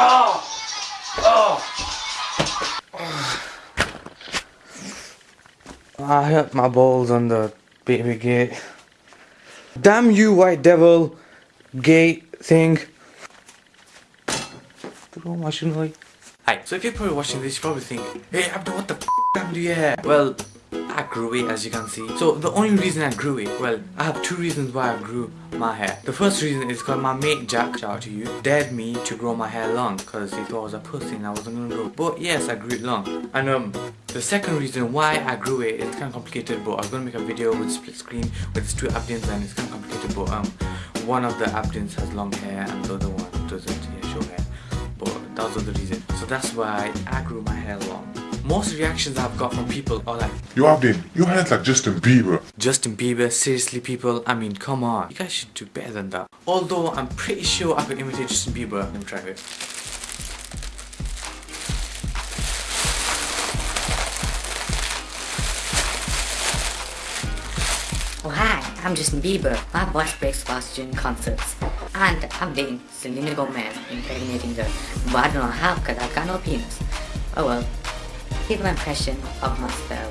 Oh! Oh! I hurt my balls on the baby gate. Damn you, white devil! Gate thing. Hi, so if you're probably watching this, you probably think, Hey Abdul, what the f damn do have? Well, I grew it as you can see. So the only reason I grew it, well, I have two reasons why I grew my hair. The first reason is because my mate Jack, shout out to you, dared me to grow my hair long because he thought I was a pussy and I wasn't gonna grow. But yes, I grew it long. And um, the second reason why I grew it is kind of complicated but I was gonna make a video with split screen with two Abdians and it's kind of complicated but um, one of the Abdians has long hair and the other one doesn't, yeah, short hair. But that was the reason. So that's why I grew my hair long. Most reactions I've got from people are like, Yo, Abdin, your hair's like Justin Bieber. Justin Bieber, seriously people, I mean come on, you guys should do better than that. Although I'm pretty sure I can imitate Justin Bieber. Let me try it. Oh hi, I'm Justin Bieber. My voice breaks fast during concerts. And I'm dating Selena Gomez, impregnating her. But I don't know how because I've got no penis. Oh well. Here's my impression of my spell.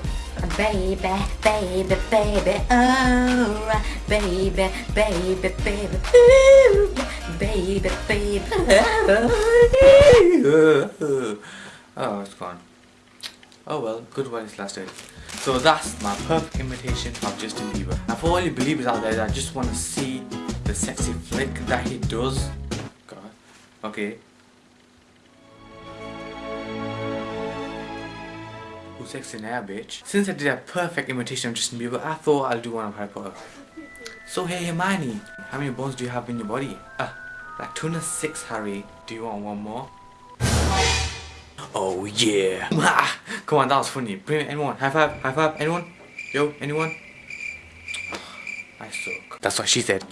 Baby, baby, baby, oh, baby, baby, baby, ooh, baby, baby, oh, it's gone. Oh well, good while it's lasted. So that's my perfect imitation of Justin Bieber. And for all you Beliebers out there that I just want to see the sexy flick that he does, God, okay. Sexy now, bitch? Since I did a perfect imitation of Justin Bieber, I thought I'll do one of Harry Potter. So hey Hermione, how many bones do you have in your body? Ah, like 206 Harry. Do you want one more? Oh yeah. Come on, that was funny. Bring it, anyone. High five, high five, anyone? Yo, anyone? I suck. That's what she said.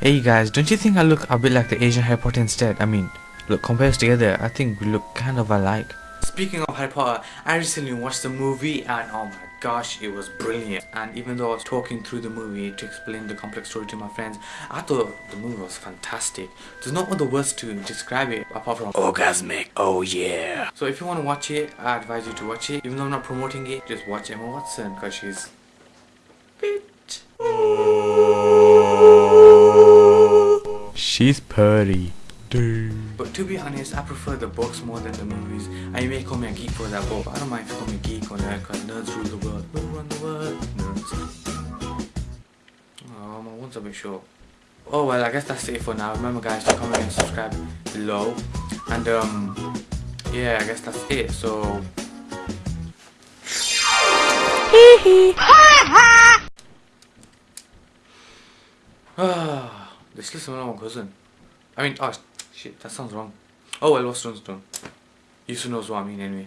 Hey guys, don't you think I look a bit like the Asian Harry Potter instead? I mean, look, compared together, I think we look kind of alike. Speaking of Harry Potter, I recently watched the movie and oh my gosh, it was brilliant. And even though I was talking through the movie to explain the complex story to my friends, I thought the movie was fantastic. There's no other words to describe it apart from orgasmic. Oh yeah. So if you want to watch it, I advise you to watch it. Even though I'm not promoting it, just watch Emma Watson because she's bitch. She's pretty. But to be honest, I prefer the books more than the movies. And you may call me a geek for that, but I don't mind if you call me geek or nerd, because nerds rule the world. We run the world, nerds. Oh, my one's a bit short. Oh well, I guess that's it for now. Remember guys to comment and subscribe below. And um, yeah, I guess that's it. So... Ah, this is my cousin. I mean, oh, Shit, that sounds wrong. Oh well, what's wrong, done. You should knows what I mean anyway.